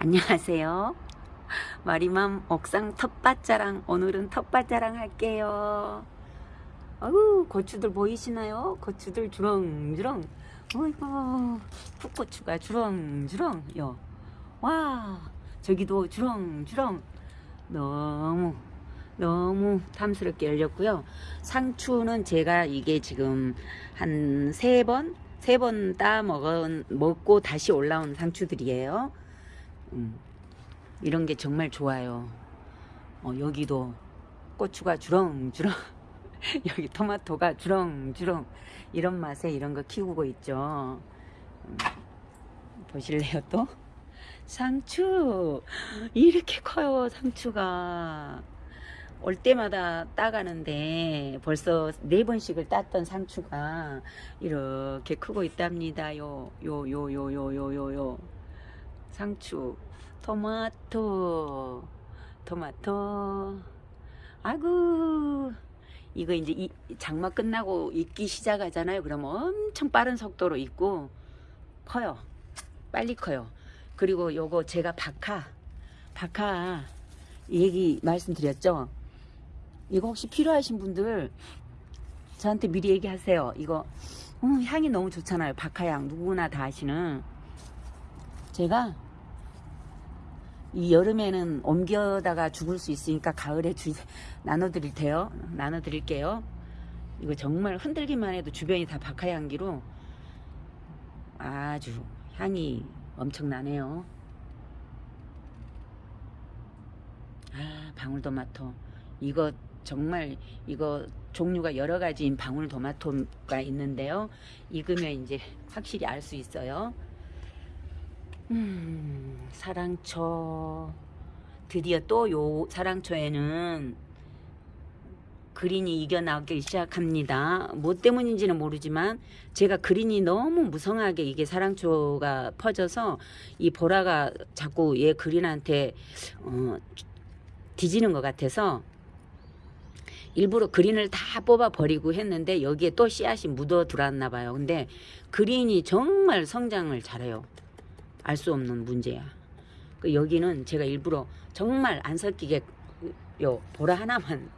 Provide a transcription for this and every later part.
안녕하세요. 마리맘 옥상 텃밭자랑 오늘은 텃밭자랑 할게요. 아유 고추들 보이시나요? 고추들 주렁주렁. 어이구 풋고추가 주렁주렁요. 와 저기도 주렁주렁. 너무 너무 탐스럽게 열렸고요. 상추는 제가 이게 지금 한 세 번, 세 번 따 먹은, 먹고 다시 올라온 상추들이에요. 음, 이런 게 정말 좋아요. 어, 여기도 고추가 주렁주렁, 여기 토마토가 주렁주렁, 이런 맛에 이런 거 키우고 있죠. 음, 보실래요 또? 상추! 이렇게 커요, 상추가. 올 때마다 따가는데 벌써 네 번씩을 땄던 상추가 이렇게 크고 있답니다. 요, 요, 요, 요, 요, 요, 요, 요. 상추, 토마토, 토마토. 아이고, 이거 이제 이 장마 끝나고 익기 시작하잖아요. 그러면 엄청 빠른 속도로 익고 커요. 빨리 커요. 그리고 요거 제가 박하, 박하 얘기 말씀드렸죠. 이거 혹시 필요하신 분들 저한테 미리 얘기하세요. 이거 음, 향이 너무 좋잖아요. 박하향 누구나 다 아시는. 제가 이 여름에는 옮겨다가 죽을 수 있으니까 가을에 주, 나눠드릴 테요. 나눠드릴게요. 이거 정말 흔들기만 해도 주변이 다 박하 향기로 아주 향이 엄청나네요. 아 방울토마토 이거 정말 이거 종류가 여러 가지인 방울토마토가 있는데요. 익으면 이제 확실히 알 수 있어요. 음, 사랑초 드디어 또 요 사랑초에는 그린이 이겨나오기 시작합니다. 뭐 때문인지는 모르지만 제가 그린이 너무 무성하게 이게 사랑초가 퍼져서 이 보라가 자꾸 얘 그린한테 어, 뒤지는 것 같아서 일부러 그린을 다 뽑아 버리고 했는데 여기에 또 씨앗이 묻어 들어왔나 봐요. 근데 그린이 정말 성장을 잘해요. 알 수 없는 문제야. 그 여기는 제가 일부러 정말 안 섞이게 요 보라 하나만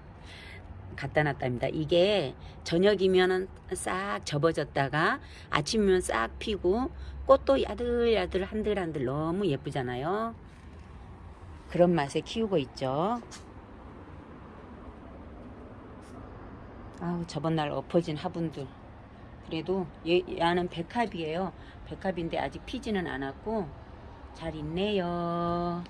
갖다 놨답니다. 이게 저녁이면은 싹 접어졌다가 아침이면 싹 피고 꽃도 야들야들 한들한들 너무 예쁘잖아요. 그런 맛에 키우고 있죠. 아우 저번 날 엎어진 화분들 그래도 얘, 얘는 백합이에요. 백합인데 아직 피지는 않았고 잘 있네요